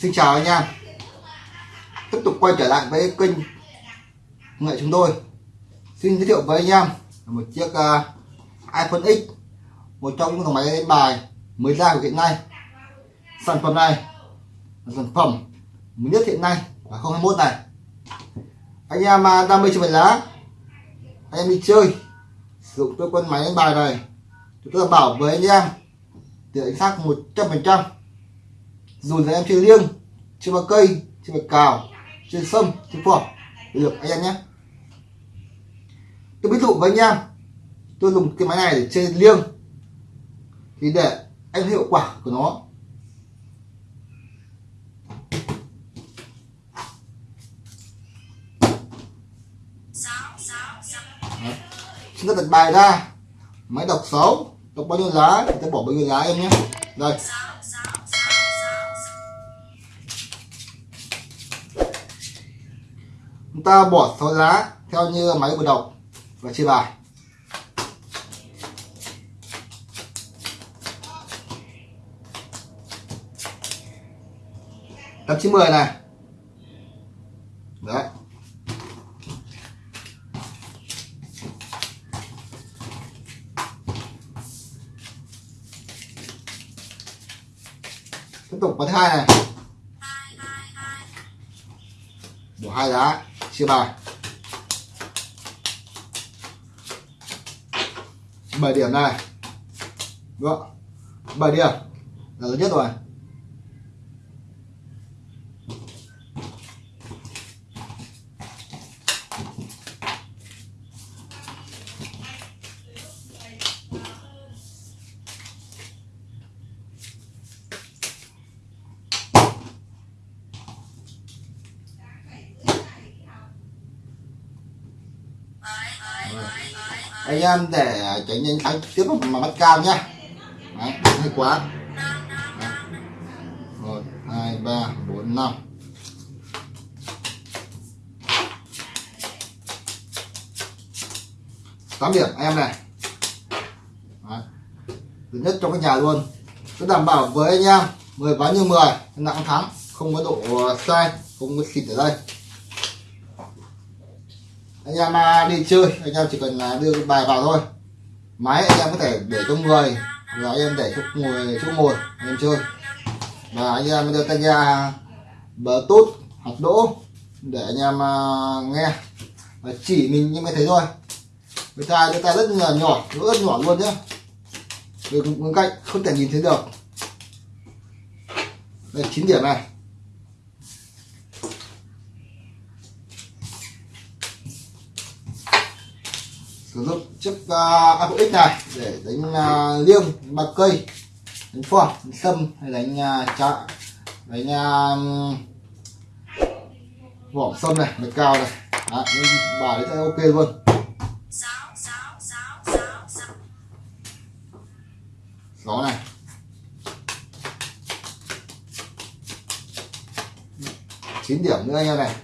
Xin chào anh em. Tiếp tục quay trở lại với kênh nghệ chúng tôi. Xin giới thiệu với anh em một chiếc uh, iPhone X Một trong những dòng máy đánh bài mới ra của hiện nay. Sản phẩm này là sản phẩm mới nhất hiện nay là 2021 này. Anh em uh, đam mê chơi bài lá Anh em đi chơi Sử dụng cái con máy đánh bài này Tôi bảo với anh em Tỷ lệ xác 100% dùn là em chơi liêng, chơi vào cây, chơi vào cào, chơi sâm, chơi phỏ được, anh em nhé. Tôi ví dụ với anh em, tôi dùng cái máy này để chơi liêng. Thì để anh hiệu quả của nó. Chúng ta đặt bài ra. Máy đọc 6 đọc bao nhiêu lá thì ta bỏ bao nhiêu lá em nhé. Đây. Chúng ta bỏ sáu lá theo như máy vừa đọc và chia bài. Tám chín mười này. Đấy. Tiếp tục vào thứ hai này. Bỏ hai lá chia bài. 7 điểm này. Đúng không? 7 điểm. Là lớn nhất rồi. Anh em để tránh nhanh thắng tiếp mà bắt cam nhá. Đấy, hay quá. Đấy. một hai ba bốn năm. Tám điểm em này. Đấy. thứ nhất trong cái nhà luôn. Cứ đảm bảo với anh em 10 ván như 10 nặng thắng không có độ sai không có xịt ở đây anh em à, đi chơi. Anh em chỉ cần là đưa bài vào thôi. Máy anh em có thể để cho người. Và anh em để chỗ ngồi chỗ ngồi. Anh em chơi. Và anh em đưa tay ra, bờ tốt hoặc đỗ để anh em à, nghe. Và chỉ mình như mới thấy thôi. Người ta người ta rất là nhỏ, rất nhỏ luôn nhé được bên cạnh không thể nhìn thấy được. Đây, chín điểm này. Sử dụng chiếc à, uh, Apple X này để đánh uh, liêng đánh bạc cây đánh phỏ đánh sâm hay đánh à, uh, chạ đánh uh, vỏ sâm này đánh cao này. Đó, bài đấy sẽ ok luôn. Gió này. Chín điểm nữa anh em này.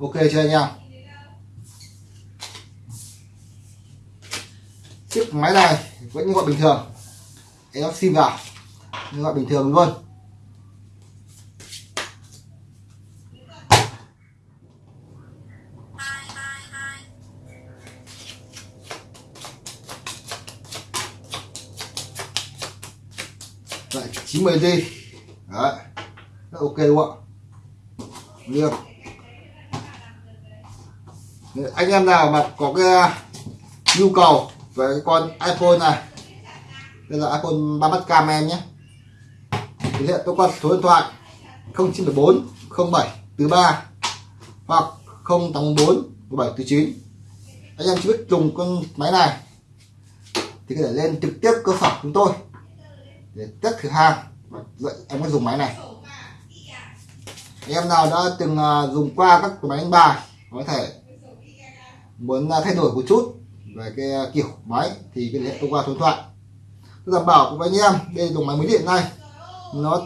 Ok chưa anh em? Chiếc máy này vẫn gọi bình thường. Em sim vào gọi bình thường luôn. Đấy, 90 giây. Đấy. Rất ok đúng không ạ? Anh em nào mà có cái à, nhu cầu với cái con iPhone này. Đây là iPhone 3 mắt cam em nhé. Thì hiện tôi qua số điện thoại 0974 07 từ 3 hoặc 084 17 từ 9 anh em chưa biết dùng con máy này thì có thể lên trực tiếp cơ sở chúng tôi để test thử hàng và dạy em có dùng máy này. Anh em nào đã từng à, dùng qua các máy đánh bài có thể muốn à, thay đổi một chút về cái à, kiểu, máy thì liên hệ thông qua số điện thoại. Tôi đảm bảo với anh em, đây là dòng máy mới điện này. Nó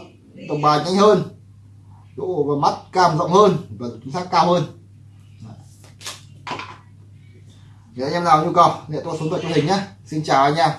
tổng bài nhanh hơn, độ và mắt cam rộng hơn và chính xác cao hơn. Để anh em nào nhu cầu để tôi số điện thoại cho hình nhé. Xin chào anh em.